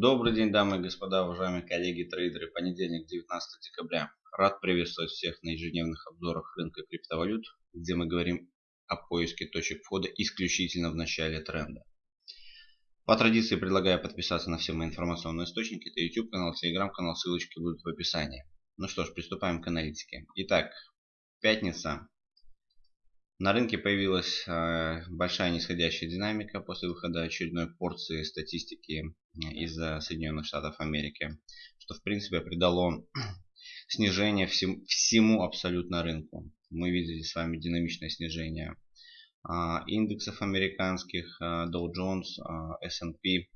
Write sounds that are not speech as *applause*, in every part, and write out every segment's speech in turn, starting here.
Добрый день, дамы и господа, уважаемые коллеги трейдеры. Понедельник, 19 декабря. Рад приветствовать всех на ежедневных обзорах рынка криптовалют, где мы говорим о поиске точек входа исключительно в начале тренда. По традиции предлагаю подписаться на все мои информационные источники. Это YouTube канал, Telegram канал, ссылочки будут в описании. Ну что ж, приступаем к аналитике. Итак, пятница, на рынке появилась э, большая нисходящая динамика после выхода очередной порции статистики из Соединенных Штатов Америки, что в принципе придало *clears throat* снижение всем, всему абсолютно рынку. Мы видели с вами динамичное снижение а, индексов американских, а, Dow Jones, S&P.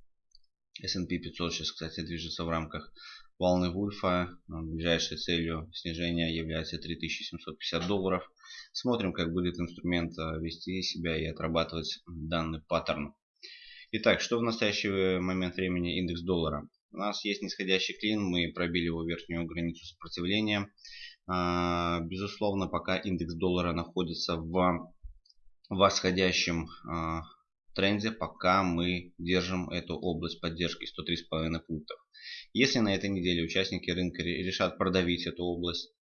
S&P 500 сейчас, кстати, движется в рамках волны Вульфа. Ближайшей целью снижения является 3750 долларов. Смотрим, как будет инструмент э, вести себя и отрабатывать данный паттерн. Итак, что в настоящий момент времени индекс доллара? У нас есть нисходящий клин, мы пробили его верхнюю границу сопротивления. А, безусловно, пока индекс доллара находится в восходящем а, тренде, пока мы держим эту область поддержки 103,5 пунктов. Если на этой неделе участники рынка решат продавить эту область,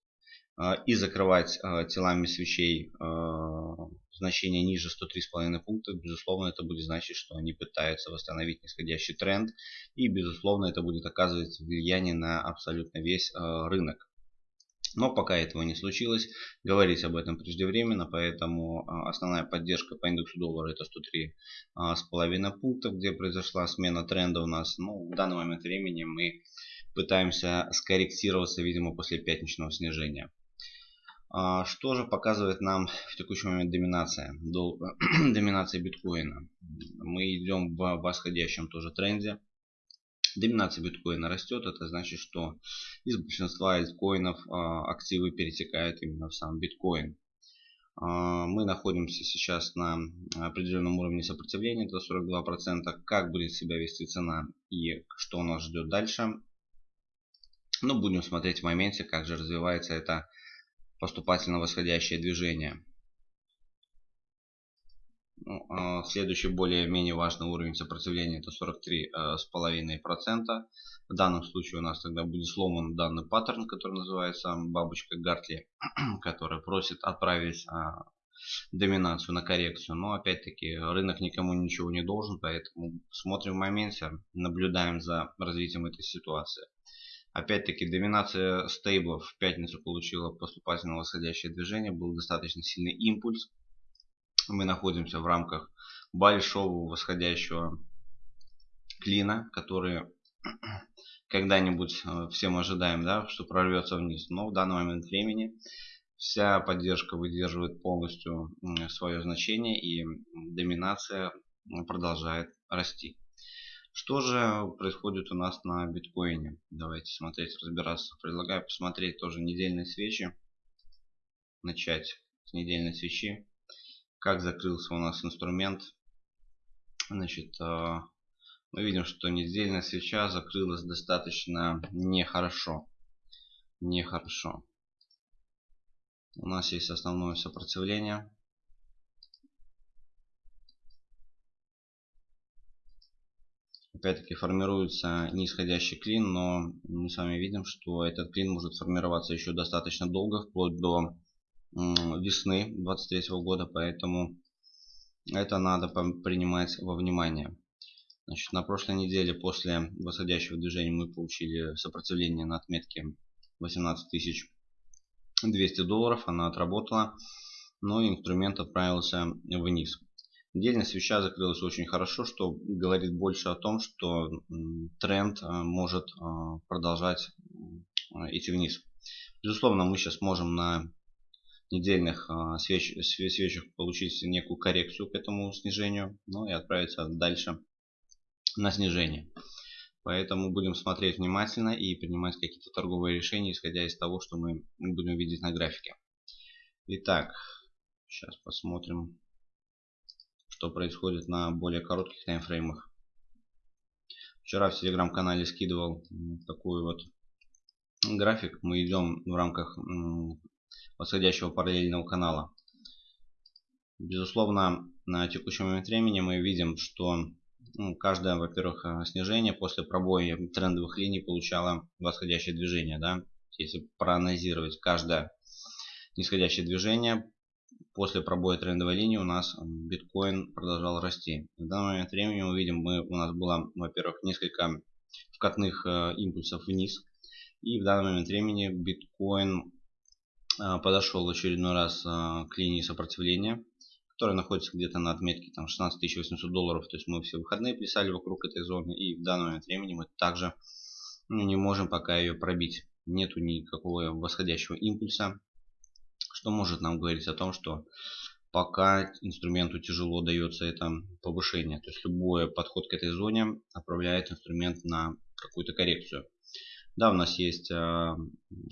и закрывать а, телами свечей а, значение ниже 103,5 пунктов, безусловно, это будет значить, что они пытаются восстановить нисходящий тренд. И, безусловно, это будет оказывать влияние на абсолютно весь рынок. Но пока этого не случилось, говорить об этом преждевременно, поэтому основная поддержка по индексу доллара это 103,5 пунктов, где произошла смена тренда у нас. Ну, в данный момент времени мы пытаемся скорректироваться, видимо, после пятничного снижения. А, что же показывает нам в текущий момент доминация? *clears throat* Доминация биткоина. Мы идем в восходящем тоже тренде. Доминация биткоина растет, это значит, что из большинства альткоинов а, активы перетекают именно в сам биткоин. А, мы находимся сейчас на определенном уровне сопротивления, это 42%. Как будет себя вести цена и что нас ждет дальше? Ну, будем смотреть в моменте, как же развивается это поступательно восходящее движение. Ну, а следующий более-менее важный уровень сопротивления это 43,5%. Э, В данном случае у нас тогда будет сломан данный паттерн, который называется бабочка Гартли, *clears throat* который просит отправить а, доминацию на коррекцию. Но опять-таки рынок никому ничего не должен, поэтому смотрим в моменте, наблюдаем за развитием этой ситуации. Опять-таки доминация стейблов в пятницу получила поступательно восходящее движение. Был достаточно сильный импульс. Мы находимся в рамках большого восходящего клина, который *clears throat* когда-нибудь э, все мы ожидаем, да, что прорвется вниз. Но в данный момент времени вся поддержка выдерживает полностью свое значение и доминация продолжает расти. Что же происходит у нас на биткоине? Давайте смотреть, разбираться. Предлагаю посмотреть тоже недельные свечи. Начать с недельной свечи. Как закрылся у нас инструмент. Значит, а, мы видим, что недельная свеча закрылась достаточно нехорошо. Нехорошо. У нас есть основное сопротивление. Опять-таки формируется нисходящий клин, но мы с вами видим, что этот клин может формироваться еще достаточно долго, вплоть до весны 23 года, поэтому это надо принимать во внимание. Значит, на прошлой неделе после восходящего движения мы получили сопротивление на отметке 18200 долларов. Она отработала, но инструмент отправился вниз. Отдельно свеча закрылась очень хорошо, что говорит больше о том, что тренд э, может э, продолжать идти вниз. Безусловно, мы сейчас можем на недельных э, свеч, свечах получить некую коррекцию к этому снижению, ну и отправиться дальше на снижение. Поэтому будем смотреть внимательно и принимать какие-то торговые решения, исходя из того, что мы будем видеть на графике. Итак, сейчас посмотрим что происходит на более коротких таймфреймах. Вчера в телеграм-канале скидывал такой вот график. Мы идем в рамках восходящего параллельного канала. Безусловно, на текущий момент времени мы видим, что ну, каждое, во-первых, э, снижение после пробоя трендовых линий получало восходящее движение. Да? Если проанализировать каждое нисходящее движение, после пробоя трендовой линии у нас биткоин продолжал расти. В данный момент времени мы видим, мы, у нас было, во-первых, несколько вкатных э, импульсов вниз. И в данный момент времени биткоин э, подошел в очередной раз э, к линии сопротивления которая находится где-то на отметке там 16 800 долларов. То есть мы все выходные писали вокруг этой зоны. И в данный момент времени мы также ну, не можем пока ее пробить. Нету никакого восходящего импульса. Что может нам говорить о том, что пока инструменту тяжело дается это повышение. То есть любой подход к этой зоне отправляет инструмент на какую-то коррекцию. Да, у нас есть э,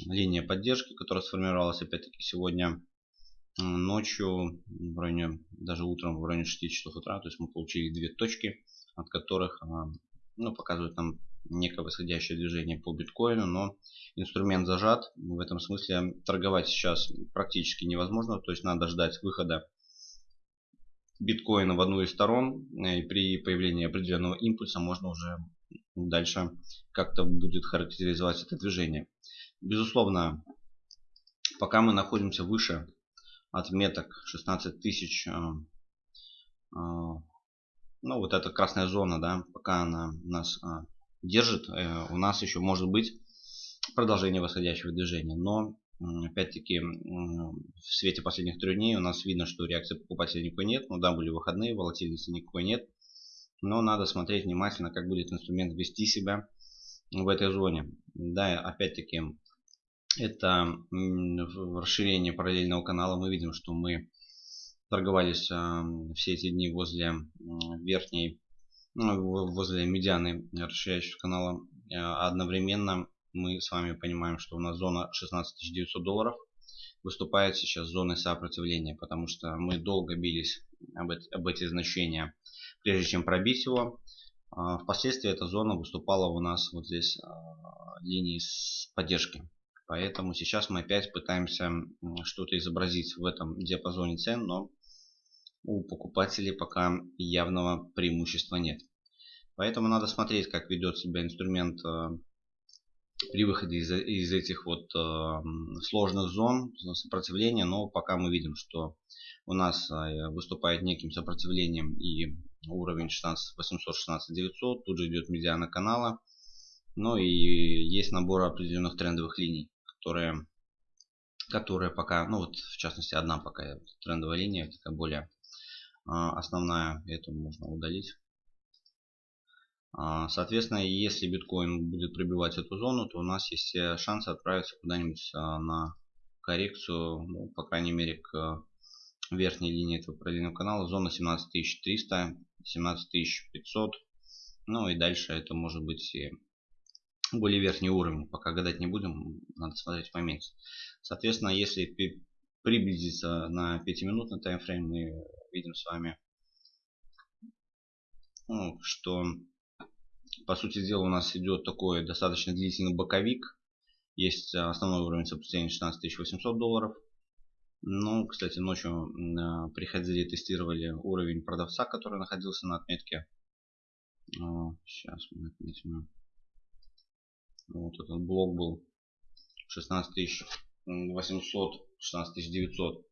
линия поддержки, которая сформировалась опять-таки сегодня ночью, в районе, даже утром в районе 6 часов утра, то есть мы получили две точки, от которых а, ну, показывают нам некое восходящее движение по биткоину, но инструмент зажат. В этом смысле торговать сейчас практически невозможно, то есть надо ждать выхода биткоина в одну из сторон. И при появлении определенного импульса можно уже дальше как-то будет характеризовать это движение. Безусловно, пока мы находимся выше отметок 16 тысяч. Э, э, ну, вот эта красная зона, да, пока она нас э, держит, у нас еще может быть продолжение восходящего движения. Но, опять-таки, в свете последних трех дней у нас видно, что реакции покупателей никакой нет. Ну да, были выходные, волатильности никакой нет. Но надо смотреть внимательно, как будет инструмент вести себя в этой зоне. Да, опять-таки, это расширение параллельного канала. Мы видим, что мы торговались все эти дни возле верхней, возле медианы расширяющего канала. А одновременно мы с вами понимаем, что у нас зона 16 900 долларов выступает сейчас зоной сопротивления, потому что мы долго бились об, эти, об эти значения, прежде чем пробить его. А впоследствии эта зона выступала у нас вот здесь а, линии с поддержки. Поэтому сейчас мы опять пытаемся что-то изобразить в этом диапазоне цен, но у покупателей пока явного преимущества нет. Поэтому надо смотреть, как ведет себя инструмент э, при выходе из, из этих вот э, сложных зон сопротивления. Но пока мы видим, что у нас э, выступает неким сопротивлением и уровень 16 800 16 900. Тут же идет медиана канала. Ну и есть набор определенных трендовых линий которые, которые пока, ну вот в частности одна пока трендовая линия, такая более основная, эту можно удалить. А, соответственно, если биткоин будет пробивать эту зону, то у нас есть шансы отправиться куда-нибудь а, на коррекцию, ну, по крайней мере, к верхней линии этого параллельного канала. Зона 17300, 17500. Ну и дальше это может быть и более верхний уровень. Пока гадать не будем, надо смотреть в моменте. Соответственно, если приблизиться на 5-минутный таймфрейм, мы видим с вами, ну, что по сути дела у нас идет такой достаточно длительный боковик. Есть основной уровень сопротивления 16 800 долларов. Ну, кстати, ночью приходили, тестировали уровень продавца, который находился на отметке. Сейчас мы отметим. Вот этот блок был 16 800, 16 900.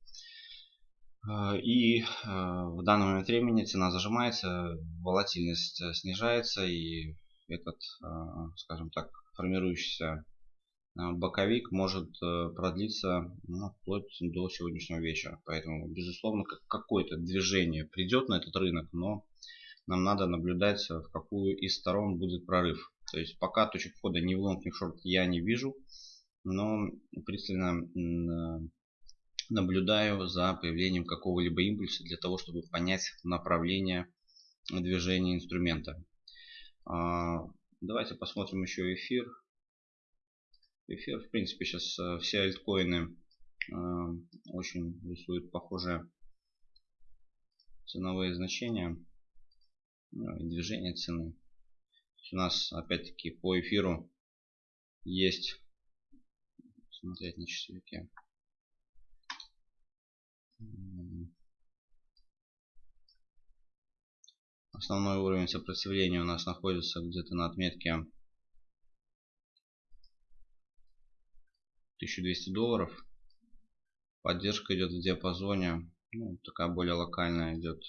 И а, в данный момент времени цена зажимается, волатильность э, снижается и этот, скажем так, формирующийся боковик может э, продлиться ну, вплоть до сегодняшнего вечера. Поэтому, безусловно, какое-то движение придет на этот рынок, но нам надо наблюдать, в какую из сторон будет прорыв. То есть пока точек входа ни в лонг, ни в шорт я не вижу, но пристально наблюдаю за появлением какого-либо импульса для того, чтобы понять направление движения инструмента. А, давайте посмотрим еще эфир. Эфир, в принципе, сейчас э, все альткоины э, очень рисуют похожие ценовые значения ну, и движение цены у нас опять-таки по эфиру есть смотреть на часовике. Основной уровень сопротивления у нас находится где-то на отметке 1200 долларов. Поддержка идет в диапазоне, ну, такая более локальная идет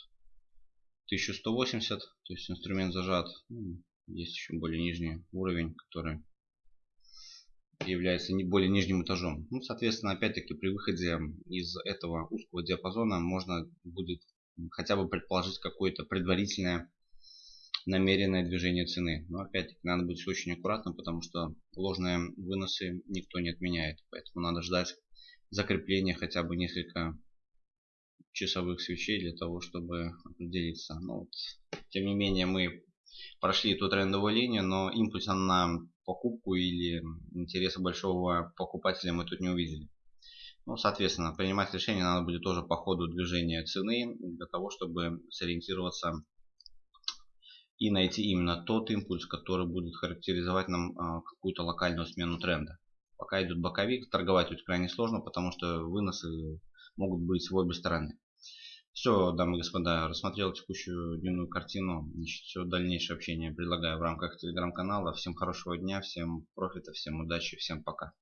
1180, то есть инструмент зажат. Ну, есть еще более нижний уровень, который является не более нижним этажом. Ну, соответственно, опять-таки при выходе из этого узкого диапазона можно будет хотя бы предположить какое-то предварительное намеренное движение цены. Но опять-таки надо быть очень аккуратным, потому что ложные выносы никто не отменяет. Поэтому надо ждать закрепления хотя бы несколько часовых свечей для того, чтобы определиться. Но вот, тем не менее мы прошли эту трендовую линию, но импульса на покупку или интереса большого покупателя мы тут не увидели. Ну, соответственно, принимать решение надо будет тоже по ходу движения цены, для того, чтобы сориентироваться и найти именно тот импульс, который будет характеризовать нам а, какую-то локальную смену тренда. Пока идет боковик, торговать тут крайне сложно, потому что выносы могут быть в обе стороны. Все, дамы и господа, рассмотрел текущую дневную картину. Значит, все дальнейшее общение предлагаю в рамках телеграм-канала. Всем хорошего дня, всем профита, всем удачи, всем пока.